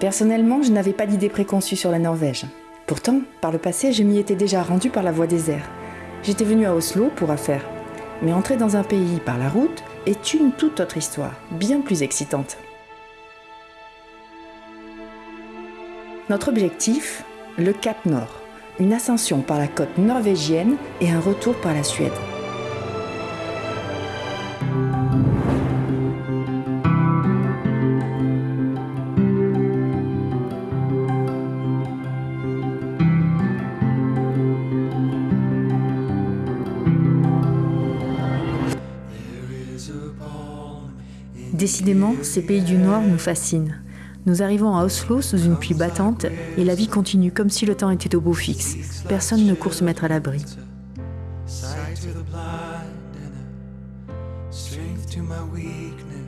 Personnellement, je n'avais pas d'idée préconçue sur la Norvège. Pourtant, par le passé, je m'y étais déjà rendu par la voie des airs. J'étais venu à Oslo pour affaires. Mais entrer dans un pays par la route est une toute autre histoire, bien plus excitante. Notre objectif, le Cap Nord, une ascension par la côte norvégienne et un retour par la Suède. Décidément, ces pays du Nord nous fascinent. Nous arrivons à Oslo sous une pluie battante et la vie continue comme si le temps était au beau fixe. Personne ne court se mettre à l'abri.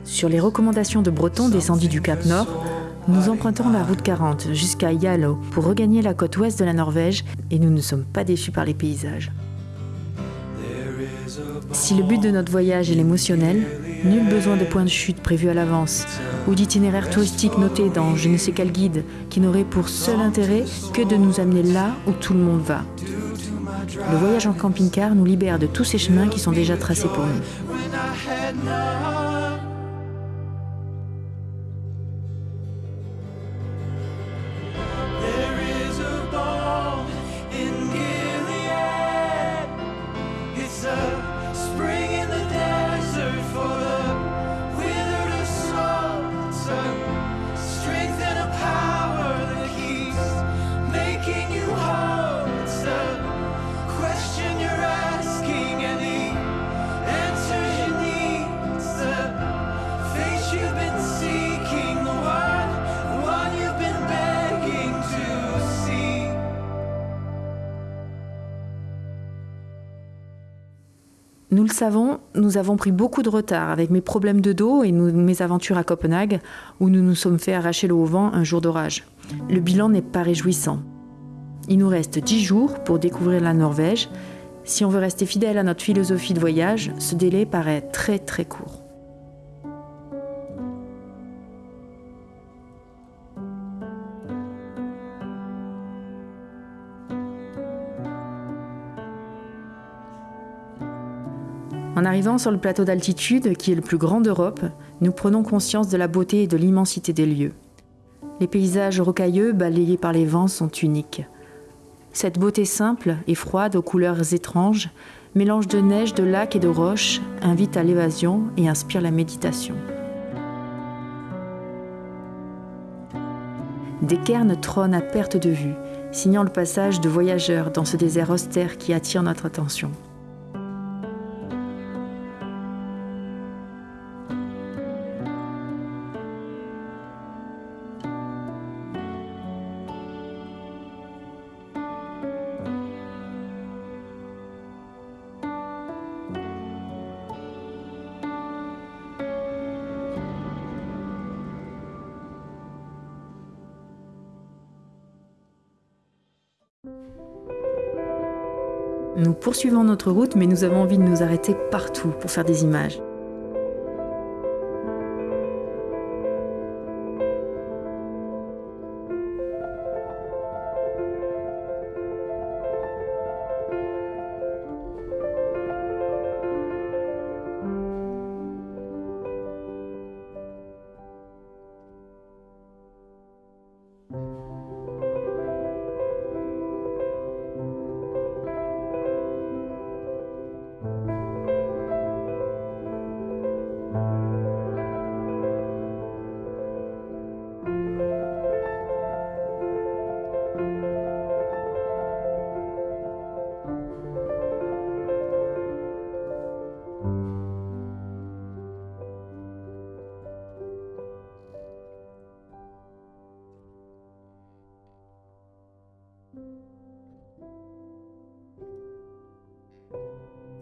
Sur les recommandations de Breton descendus du Cap Nord, nous empruntons la route 40 jusqu'à Yalo pour regagner la côte ouest de la Norvège et nous ne sommes pas déçus par les paysages. Si le but de notre voyage est l'émotionnel, nul besoin de points de chute prévus à l'avance ou d'itinéraires touristiques notés dans je ne sais quel guide qui n'aurait pour seul intérêt que de nous amener là où tout le monde va. Le voyage en camping-car nous libère de tous ces chemins qui sont déjà tracés pour nous. Le savons, nous avons pris beaucoup de retard avec mes problèmes de dos et mes aventures à Copenhague, où nous nous sommes fait arracher le haut vent un jour d'orage. Le bilan n'est pas réjouissant. Il nous reste 10 jours pour découvrir la Norvège. Si on veut rester fidèle à notre philosophie de voyage, ce délai paraît très très court. En arrivant sur le plateau d'altitude, qui est le plus grand d'Europe, nous prenons conscience de la beauté et de l'immensité des lieux. Les paysages rocailleux, balayés par les vents, sont uniques. Cette beauté simple et froide aux couleurs étranges, mélange de neige, de lacs et de roches, invite à l'évasion et inspire la méditation. Des cairns trônent à perte de vue, signant le passage de voyageurs dans ce désert austère qui attire notre attention. Nous poursuivons notre route, mais nous avons envie de nous arrêter partout pour faire des images.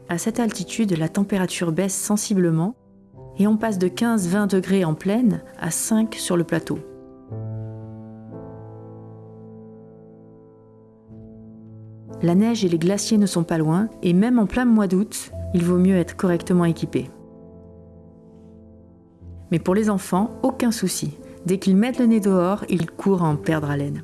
À cette altitude, la température baisse sensiblement et on passe de 15-20 degrés en plaine à 5 sur le plateau. La neige et les glaciers ne sont pas loin et même en plein mois d'août, il vaut mieux être correctement équipé. Mais pour les enfants, aucun souci. Dès qu'ils mettent le nez dehors, ils courent en perdre haleine.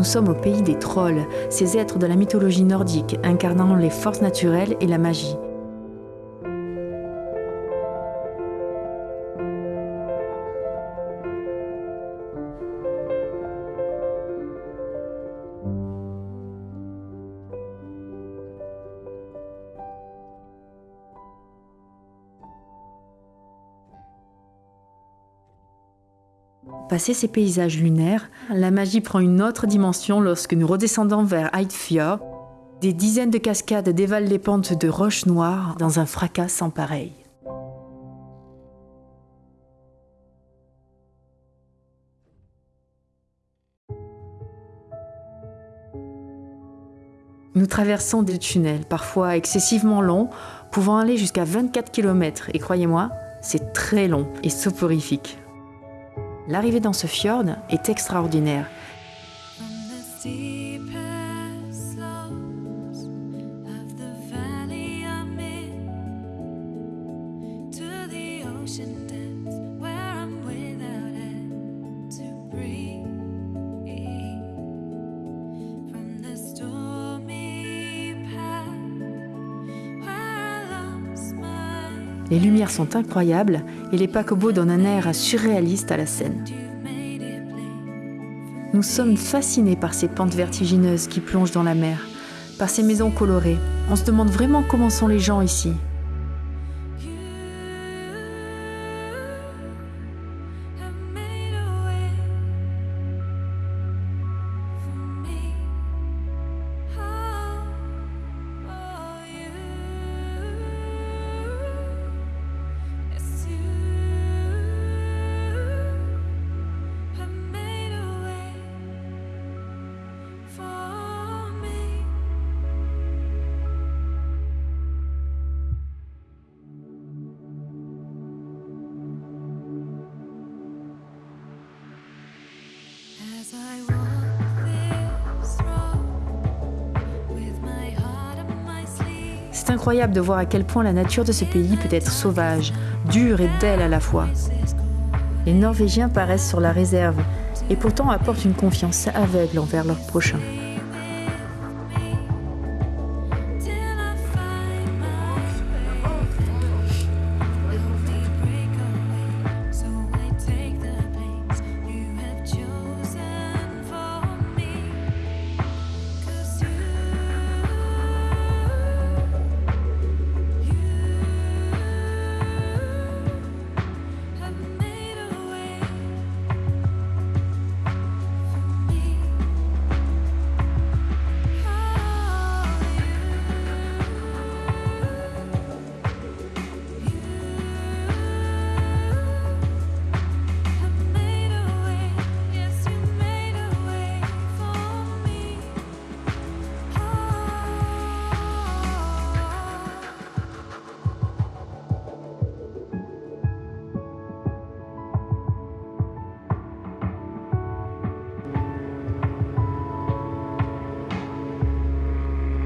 Nous sommes au pays des trolls, ces êtres de la mythologie nordique incarnant les forces naturelles et la magie. Passé ces paysages lunaires, la magie prend une autre dimension lorsque nous redescendons vers Heidfjord. Des dizaines de cascades dévalent les pentes de roches noires dans un fracas sans pareil. Nous traversons des tunnels, parfois excessivement longs, pouvant aller jusqu'à 24 km, et croyez-moi, c'est très long et soporifique. L'arrivée dans ce fjord est extraordinaire. Les lumières sont incroyables et les paquebots donnent un air surréaliste à la scène. Nous sommes fascinés par ces pentes vertigineuses qui plongent dans la mer, par ces maisons colorées. On se demande vraiment comment sont les gens ici. C'est incroyable de voir à quel point la nature de ce pays peut être sauvage, dure et belle à la fois. Les Norvégiens paraissent sur la réserve et pourtant apportent une confiance aveugle envers leurs prochains.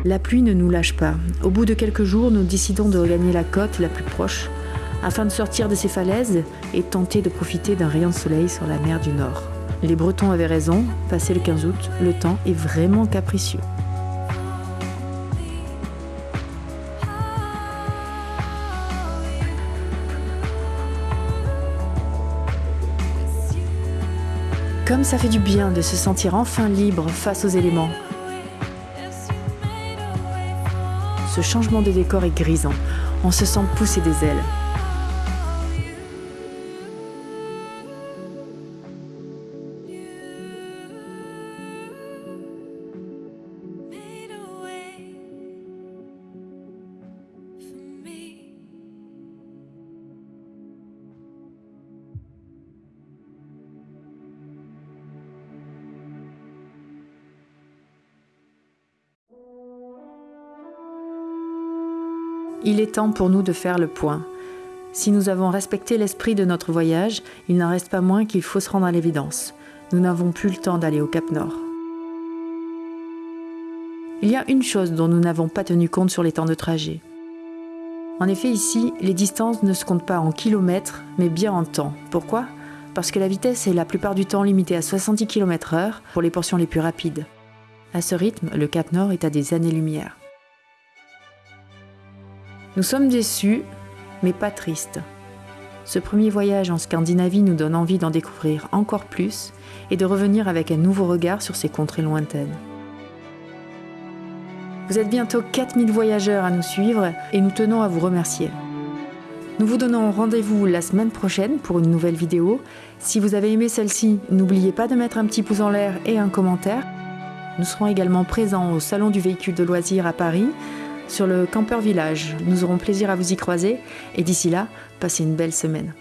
La pluie ne nous lâche pas. Au bout de quelques jours, nous décidons de regagner la côte la plus proche afin de sortir de ces falaises et tenter de profiter d'un rayon de soleil sur la mer du Nord. Les Bretons avaient raison, passé le 15 août, le temps est vraiment capricieux. Comme ça fait du bien de se sentir enfin libre face aux éléments, ce changement de décor est grisant. On se sent pousser des ailes. Il est temps pour nous de faire le point. Si nous avons respecté l'esprit de notre voyage, il n'en reste pas moins qu'il faut se rendre à l'évidence. Nous n'avons plus le temps d'aller au Cap Nord. Il y a une chose dont nous n'avons pas tenu compte sur les temps de trajet. En effet, ici, les distances ne se comptent pas en kilomètres, mais bien en temps. Pourquoi? Parce que la vitesse est la plupart du temps limitée à 70 km/h pour les portions les plus rapides. À ce rythme, le Cap Nord est à des années-lumière. Nous sommes déçus, mais pas tristes. Ce premier voyage en Scandinavie nous donne envie d'en découvrir encore plus et de revenir avec un nouveau regard sur ces contrées lointaines. Vous êtes bientôt 4000 voyageurs à nous suivre et nous tenons à vous remercier. Nous vous donnons rendez-vous la semaine prochaine pour une nouvelle vidéo. Si vous avez aimé celle-ci, n'oubliez pas de mettre un petit pouce en l'air et un commentaire. Nous serons également présents au Salon du véhicule de loisirs à Paris, sur le Camper Village. Nous aurons plaisir à vous y croiser et d'ici là, passez une belle semaine.